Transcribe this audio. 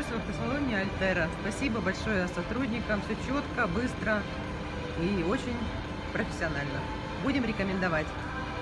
нахожусь в автосалоне Альтера. Спасибо большое сотрудникам, все четко, быстро и очень профессионально. Будем рекомендовать.